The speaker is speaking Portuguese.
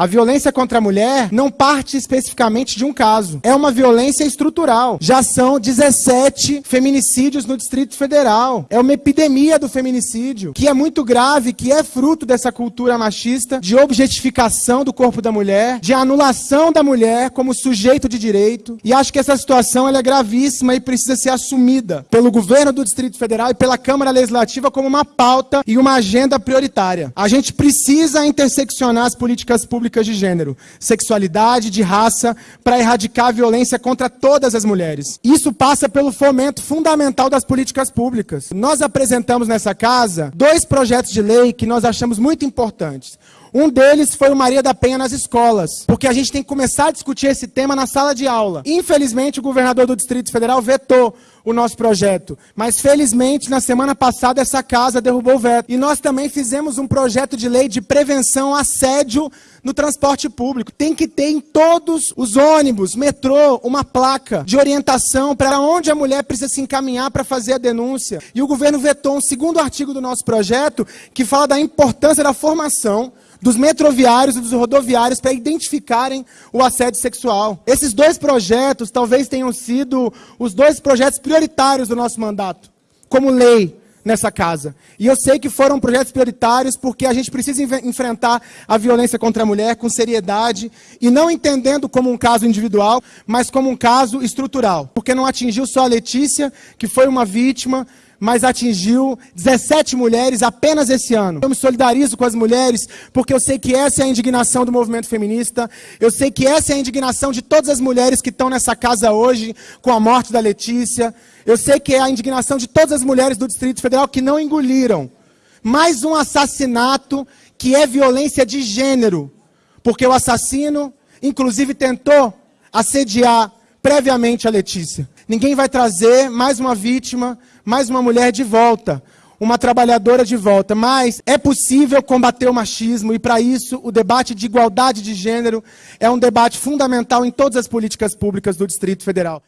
A violência contra a mulher não parte especificamente de um caso. É uma violência estrutural. Já são 17 feminicídios no Distrito Federal. É uma epidemia do feminicídio, que é muito grave, que é fruto dessa cultura machista de objetificação do corpo da mulher, de anulação da mulher como sujeito de direito. E acho que essa situação é gravíssima e precisa ser assumida pelo governo do Distrito Federal e pela Câmara Legislativa como uma pauta e uma agenda prioritária. A gente precisa interseccionar as políticas públicas de gênero, sexualidade, de raça, para erradicar a violência contra todas as mulheres. Isso passa pelo fomento fundamental das políticas públicas. Nós apresentamos nessa casa dois projetos de lei que nós achamos muito importantes. Um deles foi o Maria da Penha nas escolas, porque a gente tem que começar a discutir esse tema na sala de aula. Infelizmente, o governador do Distrito Federal vetou o nosso projeto, mas felizmente, na semana passada, essa casa derrubou o veto. E nós também fizemos um projeto de lei de prevenção assédio no transporte público. Tem que ter em todos os ônibus, metrô, uma placa de orientação para onde a mulher precisa se encaminhar para fazer a denúncia. E o governo vetou um segundo artigo do nosso projeto que fala da importância da formação dos metroviários e dos rodoviários para identificarem o assédio sexual. Esses dois projetos talvez tenham sido os dois projetos prioritários do nosso mandato, como lei nessa casa. E eu sei que foram projetos prioritários porque a gente precisa enfrentar a violência contra a mulher com seriedade e não entendendo como um caso individual, mas como um caso estrutural. Porque não atingiu só a Letícia, que foi uma vítima, mas atingiu 17 mulheres apenas esse ano. Eu me solidarizo com as mulheres, porque eu sei que essa é a indignação do movimento feminista, eu sei que essa é a indignação de todas as mulheres que estão nessa casa hoje com a morte da Letícia, eu sei que é a indignação de todas as mulheres do Distrito Federal que não engoliram mais um assassinato que é violência de gênero, porque o assassino, inclusive, tentou assediar previamente a Letícia. Ninguém vai trazer mais uma vítima, mais uma mulher de volta, uma trabalhadora de volta. Mas é possível combater o machismo e, para isso, o debate de igualdade de gênero é um debate fundamental em todas as políticas públicas do Distrito Federal.